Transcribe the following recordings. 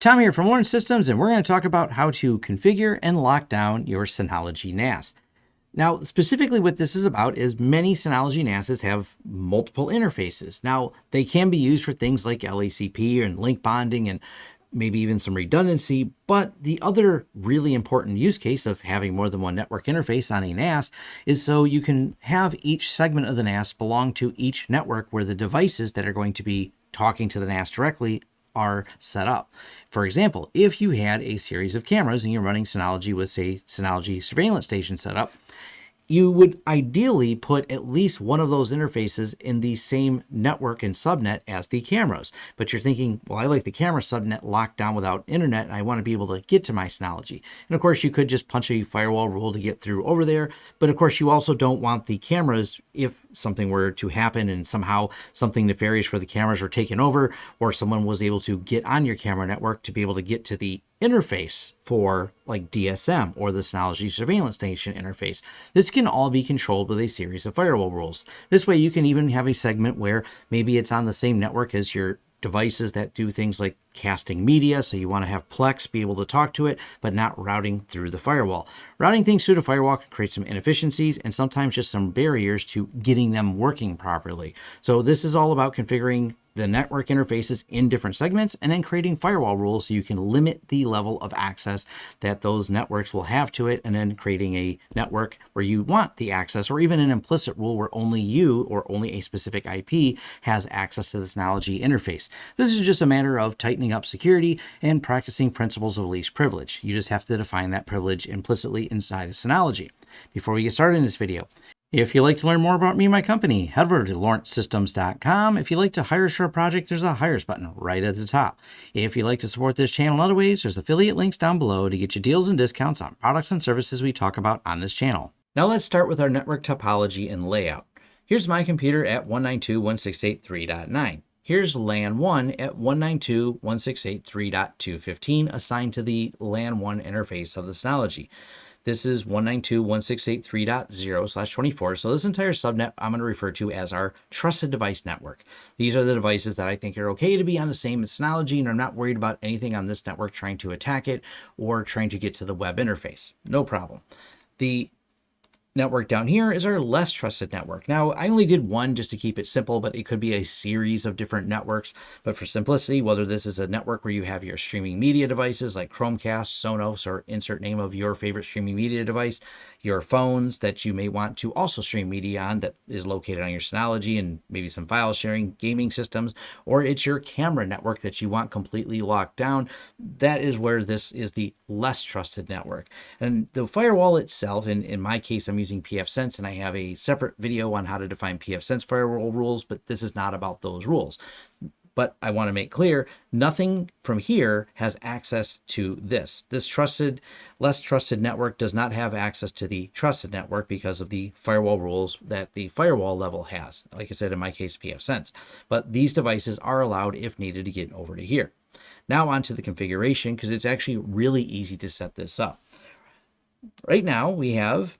Tom here from Lawrence Systems, and we're going to talk about how to configure and lock down your Synology NAS. Now, specifically what this is about is many Synology NASs have multiple interfaces. Now, they can be used for things like LACP and link bonding and maybe even some redundancy, but the other really important use case of having more than one network interface on a NAS is so you can have each segment of the NAS belong to each network where the devices that are going to be talking to the NAS directly are set up. For example, if you had a series of cameras and you're running Synology with, say, Synology surveillance station set up, you would ideally put at least one of those interfaces in the same network and subnet as the cameras. But you're thinking, well, I like the camera subnet locked down without internet, and I want to be able to get to my Synology. And of course, you could just punch a firewall rule to get through over there. But of course, you also don't want the cameras, if something were to happen and somehow something nefarious where the cameras were taken over, or someone was able to get on your camera network to be able to get to the interface for like DSM or the Synology Surveillance Station interface. This can all be controlled with a series of firewall rules. This way you can even have a segment where maybe it's on the same network as your devices that do things like casting media. So you want to have Plex be able to talk to it, but not routing through the firewall. Routing things through the firewall can create some inefficiencies and sometimes just some barriers to getting them working properly. So this is all about configuring the network interfaces in different segments and then creating firewall rules so you can limit the level of access that those networks will have to it and then creating a network where you want the access or even an implicit rule where only you or only a specific IP has access to this Synology interface. This is just a matter of tightening up security and practicing principles of least privilege. You just have to define that privilege implicitly inside of Synology. Before we get started in this video, if you'd like to learn more about me and my company, head over to lawrencesystems.com. If you'd like to hire a project, there's a Hires button right at the top. If you'd like to support this channel in other ways, there's affiliate links down below to get you deals and discounts on products and services we talk about on this channel. Now let's start with our network topology and layout. Here's my computer at 192.168.3.9. Here's LAN 1 at 192.168.3.215 assigned to the LAN 1 interface of the Synology. This is 192.168.3.0 slash 24. So this entire subnet I'm going to refer to as our trusted device network. These are the devices that I think are okay to be on the same Synology and I'm not worried about anything on this network trying to attack it or trying to get to the web interface. No problem. The network down here is our less trusted network. Now, I only did one just to keep it simple, but it could be a series of different networks. But for simplicity, whether this is a network where you have your streaming media devices like Chromecast, Sonos, or insert name of your favorite streaming media device, your phones that you may want to also stream media on that is located on your Synology and maybe some file sharing, gaming systems, or it's your camera network that you want completely locked down, that is where this is the less trusted network. And the firewall itself, in, in my case, I'm using pfSense and I have a separate video on how to define pfSense firewall rules, but this is not about those rules. But I want to make clear, nothing from here has access to this. This trusted, less trusted network does not have access to the trusted network because of the firewall rules that the firewall level has. Like I said, in my case, pfSense. But these devices are allowed if needed to get over to here. Now onto the configuration because it's actually really easy to set this up. Right now we have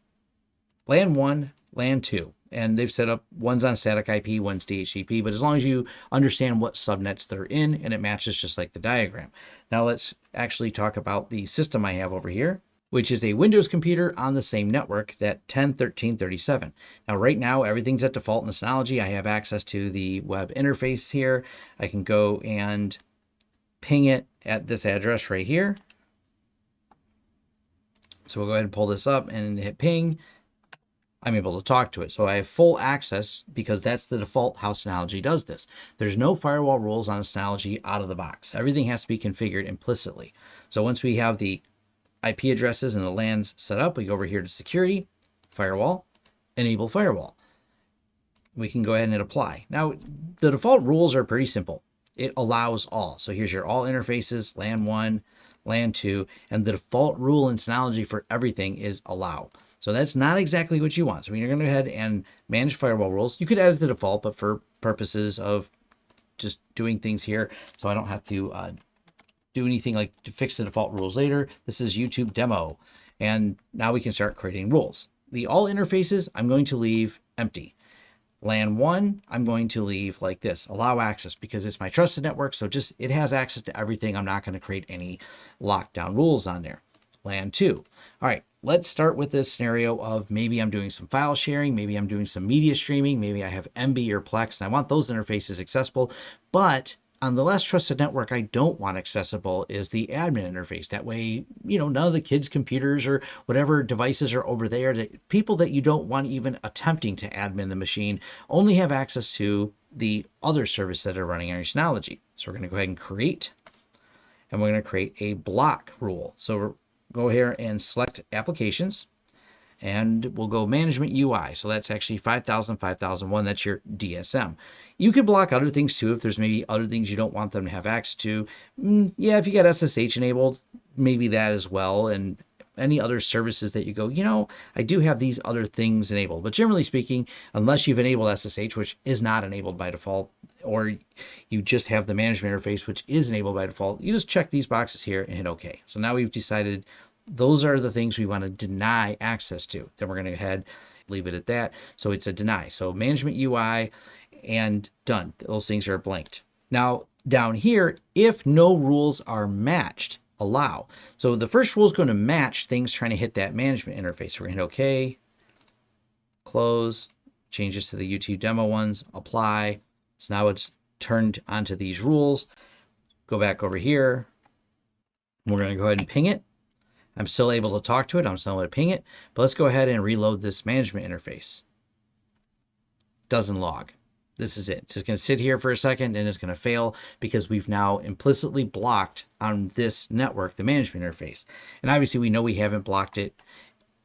LAN 1, LAN 2, and they've set up one's on static IP, one's DHCP, but as long as you understand what subnets they're in and it matches just like the diagram. Now let's actually talk about the system I have over here which is a Windows computer on the same network, that 10.13.37. Now, right now, everything's at default in the Synology. I have access to the web interface here. I can go and ping it at this address right here. So we'll go ahead and pull this up and hit ping. I'm able to talk to it. So I have full access because that's the default how Synology does this. There's no firewall rules on Synology out of the box. Everything has to be configured implicitly. So once we have the IP addresses and the LANs set up, we go over here to security, firewall, enable firewall. We can go ahead and hit apply. Now, the default rules are pretty simple it allows all. So here's your all interfaces, LAN 1, LAN 2, and the default rule in Synology for everything is allow. So that's not exactly what you want. So you're going to go ahead and manage firewall rules, you could edit the default, but for purposes of just doing things here, so I don't have to uh, do anything like to fix the default rules later, this is YouTube demo. And now we can start creating rules. The all interfaces, I'm going to leave empty. LAN 1, I'm going to leave like this, allow access, because it's my trusted network. So just it has access to everything. I'm not going to create any lockdown rules on there. LAN 2. All right, let's start with this scenario of maybe I'm doing some file sharing, maybe I'm doing some media streaming, maybe I have Emby or Plex, and I want those interfaces accessible, but on the less trusted network I don't want accessible is the admin interface. That way, you know, none of the kids' computers or whatever devices are over there, that people that you don't want even attempting to admin the machine only have access to the other service that are running on your Synology. So we're going to go ahead and create, and we're going to create a block rule. So go here and select applications and we'll go management UI. So that's actually 5000, 5001. That's your DSM. You could block other things too if there's maybe other things you don't want them to have access to. Mm, yeah, if you got SSH enabled, maybe that as well. And any other services that you go, you know, I do have these other things enabled. But generally speaking, unless you've enabled SSH, which is not enabled by default, or you just have the management interface, which is enabled by default, you just check these boxes here and hit OK. So now we've decided those are the things we want to deny access to. Then we're going to go ahead, leave it at that. So it's a deny. So management UI and done. Those things are blanked. Now down here, if no rules are matched, allow. So the first rule is going to match things trying to hit that management interface. We're going to hit OK, close, changes to the YouTube demo ones, apply. So now it's turned onto these rules. Go back over here. We're going to go ahead and ping it. I'm still able to talk to it. I'm still able to ping it. But let's go ahead and reload this management interface. Doesn't log. This is it. Just going to sit here for a second and it's going to fail because we've now implicitly blocked on this network the management interface. And obviously we know we haven't blocked it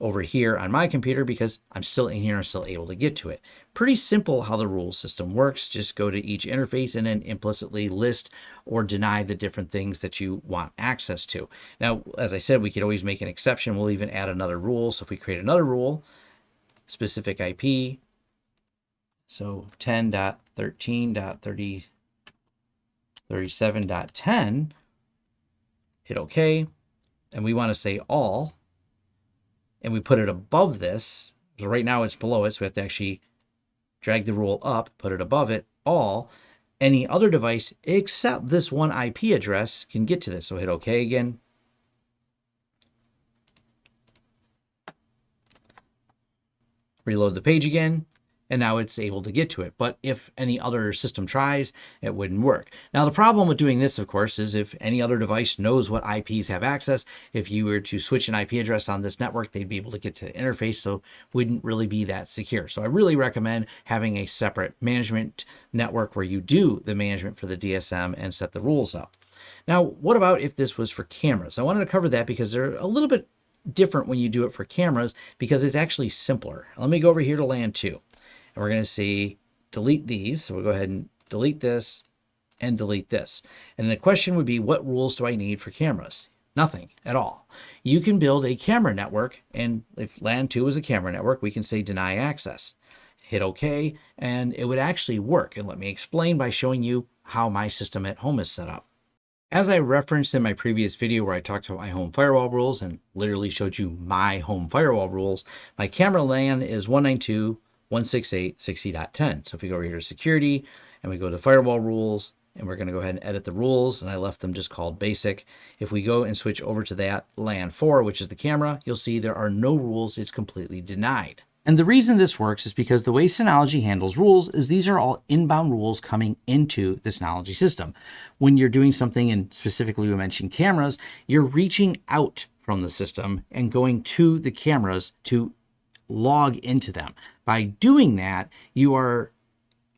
over here on my computer because I'm still in here and still able to get to it. Pretty simple how the rule system works. Just go to each interface and then implicitly list or deny the different things that you want access to. Now, as I said, we could always make an exception. We'll even add another rule. So if we create another rule, specific IP, so 10.13.30, hit OK, and we want to say all, and we put it above this, so right now it's below it, so we have to actually drag the rule up, put it above it, all, any other device except this one IP address can get to this. So hit OK again. Reload the page again and now it's able to get to it. But if any other system tries, it wouldn't work. Now, the problem with doing this, of course, is if any other device knows what IPs have access, if you were to switch an IP address on this network, they'd be able to get to the interface, so wouldn't really be that secure. So I really recommend having a separate management network where you do the management for the DSM and set the rules up. Now, what about if this was for cameras? I wanted to cover that because they're a little bit different when you do it for cameras because it's actually simpler. Let me go over here to LAN 2 and we're going to see delete these. So we'll go ahead and delete this and delete this. And the question would be, what rules do I need for cameras? Nothing at all. You can build a camera network, and if LAN 2 is a camera network, we can say deny access. Hit OK, and it would actually work. And let me explain by showing you how my system at home is set up. As I referenced in my previous video where I talked about my home firewall rules and literally showed you my home firewall rules, my camera LAN is 192 168.60.10. So if we go over here to security and we go to firewall rules and we're going to go ahead and edit the rules and I left them just called basic. If we go and switch over to that LAN 4, which is the camera, you'll see there are no rules. It's completely denied. And the reason this works is because the way Synology handles rules is these are all inbound rules coming into the Synology system. When you're doing something, and specifically we mentioned cameras, you're reaching out from the system and going to the cameras to log into them. By doing that, you are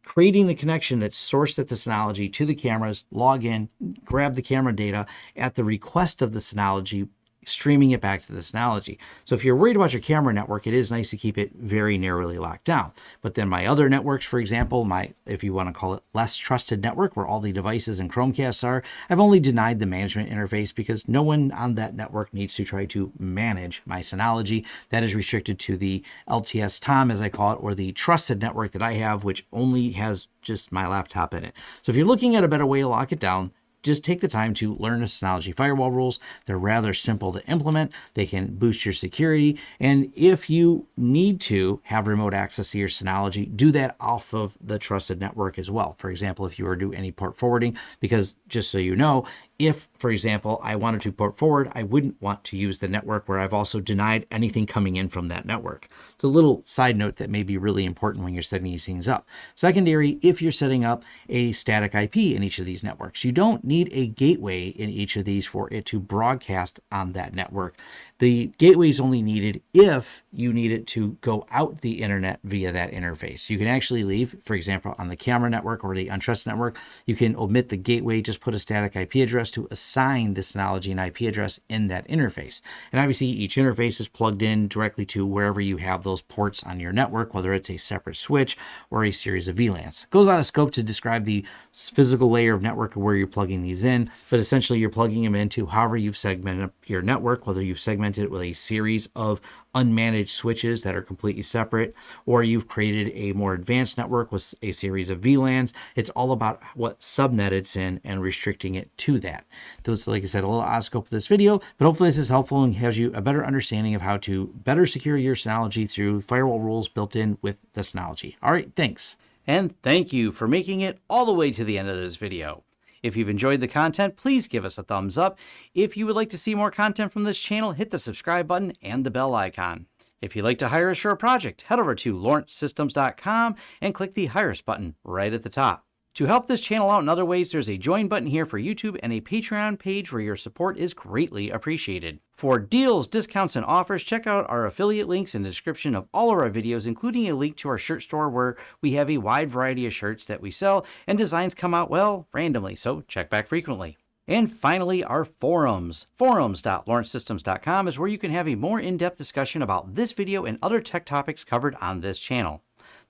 creating the connection that's sourced at the Synology to the cameras, log in, grab the camera data at the request of the Synology streaming it back to the Synology. So if you're worried about your camera network, it is nice to keep it very narrowly locked down. But then my other networks, for example, my if you want to call it less trusted network, where all the devices and Chromecasts are, I've only denied the management interface because no one on that network needs to try to manage my Synology. That is restricted to the LTS TOM, as I call it, or the trusted network that I have, which only has just my laptop in it. So if you're looking at a better way to lock it down, just take the time to learn the Synology firewall rules. They're rather simple to implement. They can boost your security. And if you need to have remote access to your Synology, do that off of the trusted network as well. For example, if you were to do any port forwarding, because just so you know, if, for example, I wanted to port forward, I wouldn't want to use the network where I've also denied anything coming in from that network. It's a little side note that may be really important when you're setting these things up. Secondary, if you're setting up a static IP in each of these networks, you don't need a gateway in each of these for it to broadcast on that network. The gateway is only needed if you need it to go out the internet via that interface. You can actually leave, for example, on the camera network or the untrusted network, you can omit the gateway, just put a static IP address to assign this Synology and IP address in that interface. And obviously each interface is plugged in directly to wherever you have those ports on your network, whether it's a separate switch or a series of VLANs. It goes out of scope to describe the physical layer of network where you're plugging these in, but essentially you're plugging them into however you've segmented up your network, whether you've segmented it with a series of unmanaged switches that are completely separate, or you've created a more advanced network with a series of VLANs. It's all about what subnet it's in and restricting it to that. Those, like I said, a little out of scope of this video, but hopefully this is helpful and gives you a better understanding of how to better secure your Synology through firewall rules built in with the Synology. All right, thanks. And thank you for making it all the way to the end of this video. If you've enjoyed the content, please give us a thumbs up. If you would like to see more content from this channel, hit the subscribe button and the bell icon. If you'd like to hire a project, head over to lawrencesystems.com and click the Hire Us button right at the top. To help this channel out in other ways, there's a join button here for YouTube and a Patreon page where your support is greatly appreciated. For deals, discounts, and offers, check out our affiliate links in the description of all of our videos, including a link to our shirt store where we have a wide variety of shirts that we sell and designs come out, well, randomly, so check back frequently. And finally, our forums. Forums.lawrencesystems.com is where you can have a more in-depth discussion about this video and other tech topics covered on this channel.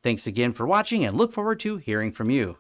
Thanks again for watching and look forward to hearing from you.